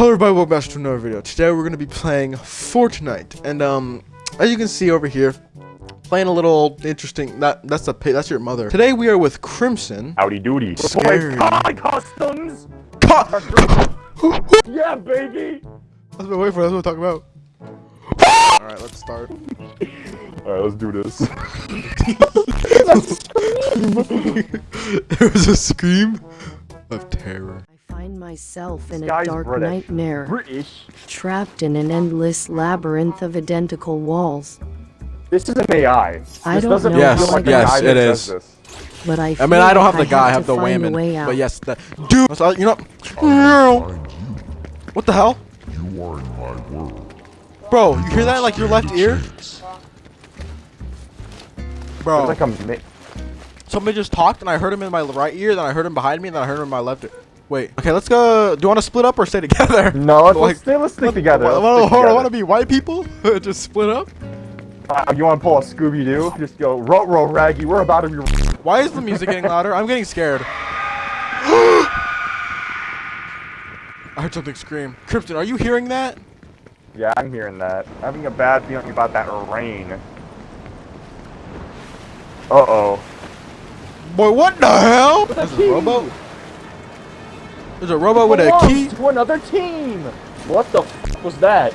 Hello everybody, welcome back to another video. Today we're going to be playing Fortnite. And um, as you can see over here, playing a little interesting, that, that's a that's your mother. Today we are with Crimson. Howdy doody. Scary. Hi, customs! Ca- Yeah, baby! That's what I'm waiting for, that's what I'm talking about. Alright, let's start. Alright, let's do this. there was a scream of terror. I find myself in a dark British. nightmare, British. trapped in an endless labyrinth of identical walls. This is an AI. I this don't know Yes, like yes, AI it that is. says this. But I I mean, I don't have the guy, I have the find way out. But yes, the dude. You know, no. What the hell, You are in my world. bro? You hear that? Like your left ear, bro. There's like a Somebody just talked, and I heard him in my right ear, then I heard him behind me, and then I heard him in my left ear. Wait. Okay, let's go. Do you want to split up or stay together? No, let's, Like- let's, stay, let's stick together. What, Let's what, stick what, together. want to be white people? just split up? Uh, you want to pull a Scooby Doo? Just go, row, row, raggy. We're about to be. Why is the music getting louder? I'm getting scared. I heard something scream. Crimson, are you hearing that? Yeah, I'm hearing that. I'm having a bad feeling about that rain. Uh oh. Boy, what the hell? With a There's a key. robo. There's a robot with a key. to another team. What the f was that?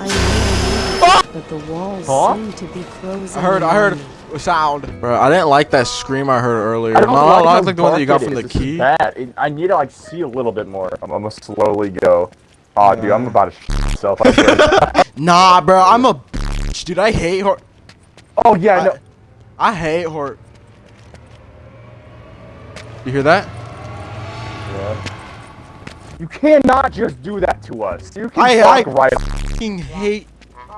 I know, but the walls Huh? seem to be closing. I heard. I heard a sound. Bro, I didn't like that scream I heard earlier. I don't Not, like, like the one that you got from the. This key. bad. It- I need to like see a little bit more. I'm, I'm gonna slowly go. Aw, dude, I'm about to sh myself. Nah, bro, I'm a bitch, dude. I hate horror. oh yeah, I, no. I hate horror. You hear that? You cannot just do that to us. You can I- walk I- right. fucking hate.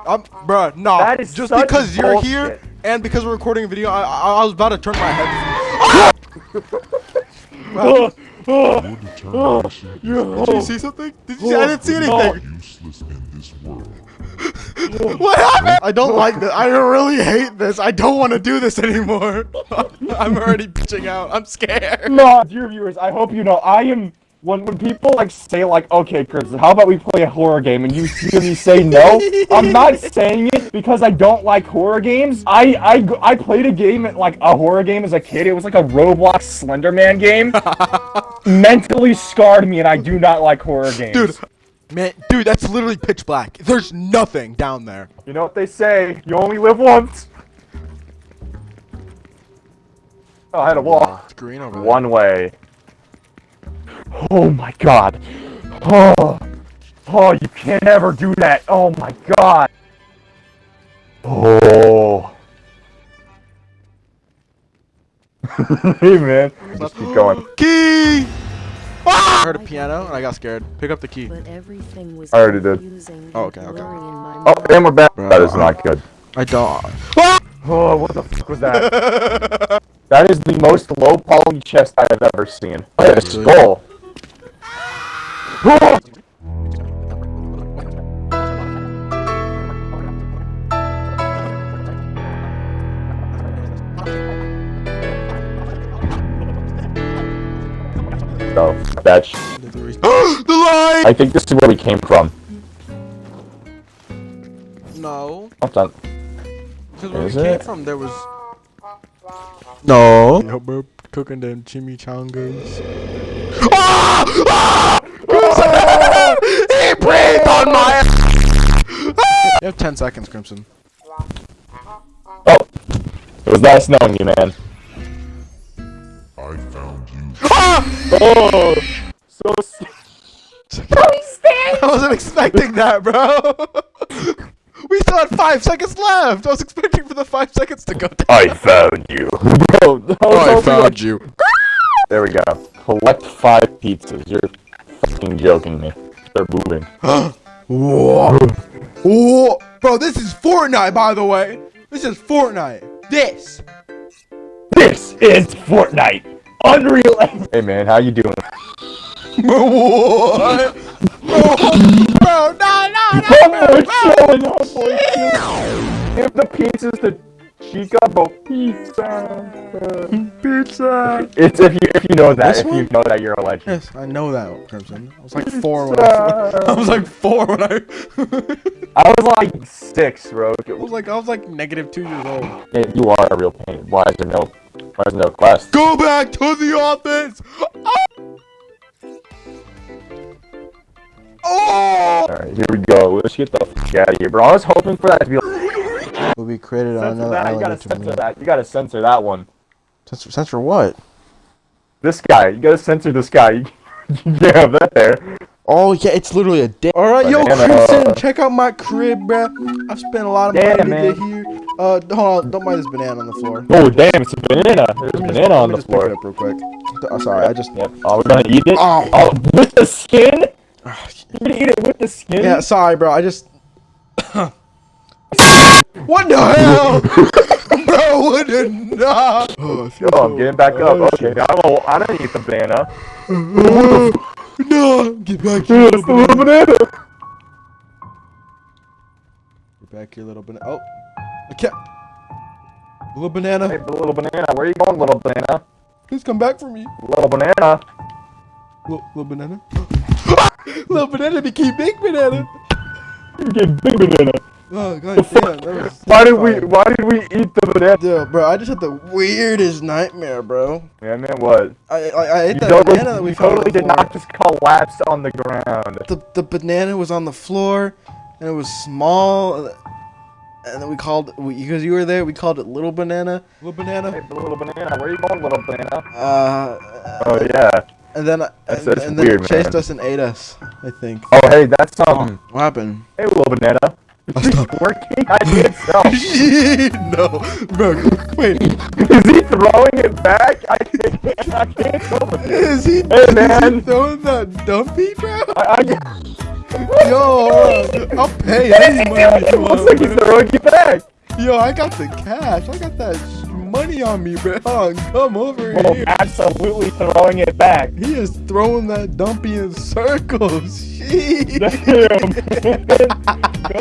I'm, bruh, nah. That is just such because you're here and because we're recording a video, I, I, I was about to turn my head. Did you see something? Did you see? I didn't see anything. is useless in this world. What happened? I don't like this. I really hate this. I don't want to do this anymore. I'm already bitching out. I'm scared. No, dear viewers, I hope you know I am. When when people like say like, okay, Chris, how about we play a horror game, and you hear me say no, I'm not saying it because I don't like horror games. I I I played a game at like a horror game as a kid. It was like a Roblox Slenderman game. Mentally scarred me, and I do not like horror games. Dude, man, dude, that's literally pitch black. There's nothing down there. you know what they say? You only live once. Oh, I had a wall. It's green over there. One way. Oh my god. Oh. Oh, you can't ever do that. Oh my god. Oh. hey man. Just keep going. Key! Ah! I heard a piano and I got scared. Pick up the key. But everything was I already did. Oh, okay, okay. blurry in my Oh, and we're back. Bro, That is not good. I don't. Ah! Oh, what the fuck was that? that is the most low poly chest I have ever seen. I have a skull. Oh! So, that's. the light! I think this is where we came from. No. Hold on. Because where Is we came it? from, there was. No. Yo, we're cooking them chimichangas. Ah! Ah! Crimson! he breathed on my. you have 10 seconds, Crimson. Oh! It was nice knowing you, man. I found you. Oh! So. I wasn't expecting that, bro. we still had five seconds left. I was expecting for the five seconds to go down. I found you. Bro, I found you. There we go. Collect five pizzas. You're fucking joking me. They're moving. Whoa. Whoa. Bro, this is Fortnite, by the way. This is Fortnite. This. This is Fortnite. Unreal. Hey man, how you doing? what? Bro, bro, no, no, no, bro, we're bro. showing up, boy. Give the pizzas to chica bo pizza. Pizza. It's if you if you know that This if you know that you're a legend. Yes, I know that, Crimson. I was like four when I. I was like four when I. I was like six, bro. I was like I was like negative two years old. Hey, you are a real pain. Why is there no why is there no quest? Go back to the office. Ah! Oh! Alright, here we go. Let's get the fuck out of here, bro. I was hoping for that to be like, Will be created on censor another that. You gotta or censor that. You gotta censor that one. Censor, censor what? This guy. You gotta censor this guy. You can't have that there. Oh yeah, it's literally a day. All right, yo, Banana. Crimson, check out my crib, bruh. I've spent a lot of money Yeah, to get here. Uh, hold on, don't mind this banana on the floor. Oh damn, it's a banana. There's just- banana on the just pick floor. it up real quick. Oh, sorry, I just. Yep. Oh, we're gonna eat it. Oh. Oh, with the skin? You're gonna eat it with the skin? Yeah, sorry, bro. I just. what the hell, bro? What the no? Oh, Yo, I'm getting back up. Oh, okay, I don't need the banana. No, get back here, it's little banana. Get back here, little banana. Oh, I can't. Little banana, Hey, little banana. Where you going, little banana? please come back for me. Little banana. Little, little banana. little banana became big banana. You get big banana. Oh god damn, that was. Why did we? Why did we eat the banana? Dude, bro, I just had the weirdest nightmare, bro. Yeah, man, what? I I, I ate You that totally, banana that we you found on totally the did not just collapse on the ground. The the banana was on the floor, and it was small, and then we called because you were there. We called it little banana. Little banana. the little banana. Where you going, little banana? Uh, Oh yeah. and then That's- and, that's and then weird, it chased man. us and ate us. I think. Oh hey, that's um. What happened? Hey, little banana. Working? I did so. no, bro. Wait, Is he throwing it back? I can't. I can't go with it. is he? Hey, Is he man. throwing that dumpy, bro? I, I, Yo, I'll pay any money it looks like he's throwing it back. Yo, I got the cash. I got that money on me, bro. Hold on, come over Well, here. absolutely throwing it back. He is throwing that dumpy in circles. Sheesh. Damn.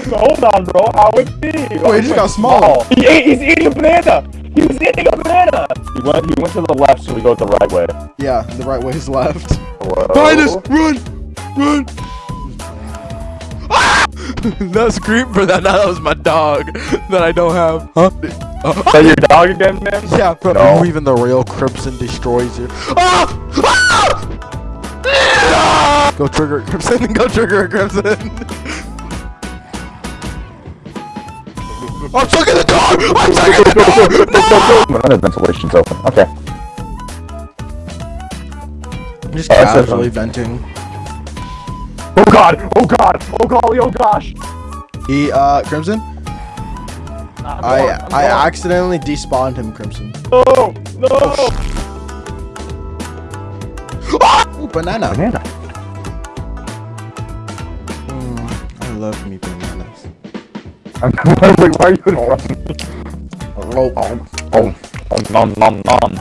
Hold on, bro. How would be? Oh, he just got smaller. He ate, he's eating a banana. He was eating a banana. He went. He went to the left, so we go the right way. Yeah, the right way is left. Whoa. Behind us! Run! Run! That scream for that. That was my dog that I don't have. Huh? Is that your dog again, man? Yeah, bro. No. Even the real Crimson destroys you. Ah! Ah! Ah! Go trigger it, Crimson. Go trigger it, Crimson. I'm stuck in the dog! I'm stuck in the door! Another ventilation's open. Okay. I'm just Oh, it casually on- venting. Oh god! Oh god! Oh golly! Oh gosh! He, uh, Crimson? I'm I going, I'm accidentally despawned him, Crimson. No! No! Ooh, banana. Banana. Mm, I love me bananas. I'm wait, why are you running? Oh, Oh, oh, oh, nom nom nom.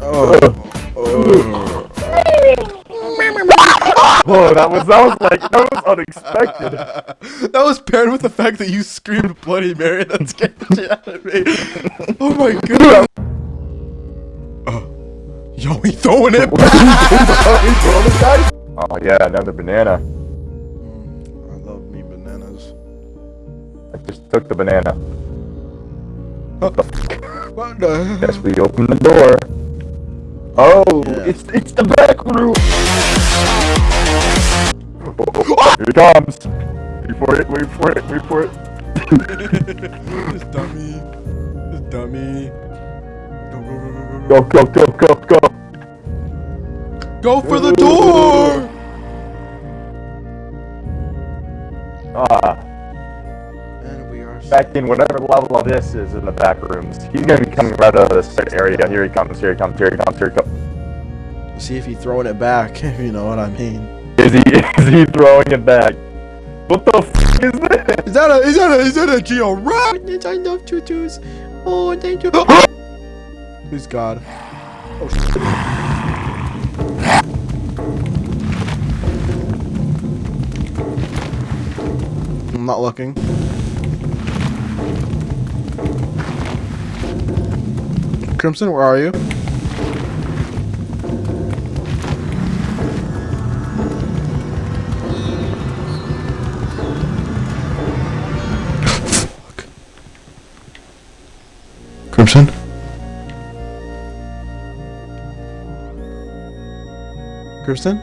oh, oh. Whoa, that was that was like that was unexpected. that was paired with the fact that you screamed Bloody Mary. That scared the shit out of me. Oh my god. Oh. Yo, he throwing it back. Oh yeah, another banana. I love me bananas. I just took the banana. What the Yes, we opened the door. Oh, Yeah. it's it's the back room. Here it comes. Wait for it. Wait for it. Wait for it. This dummy. This dummy. Go, go, go, go, go. Go go go go go. Go for the door! Ah, And we are back in whatever level of this is in the back rooms. He's gonna be coming right out of this area. Here he comes. Here he comes. Here he comes. Here he comes. See if he's throwing it back, if you know what I mean. Is he is he throwing it back? What the f is this? Is that a is that a is that a Geo Rock? I love tutus. Oh, thank you. Please God. Oh, I'm not looking. Crimson, where are you? Crimson? Crimson?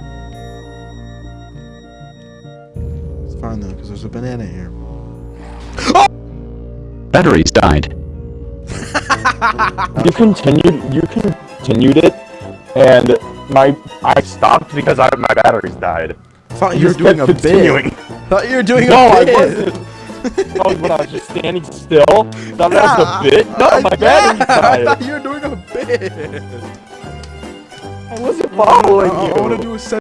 It's fine though, because there's a banana here. Oh! Batteries died. You continued. You continued it, and my I stopped because I, my batteries died. thought you were doing a continuing. bit. Thought you were doing No, a I bit. wasn't. Oh, when I was just standing still. Thought that was a bit. No, I- my yeah, batteries I thought you were doing a bit. I wasn't following I, you. I want to do a set.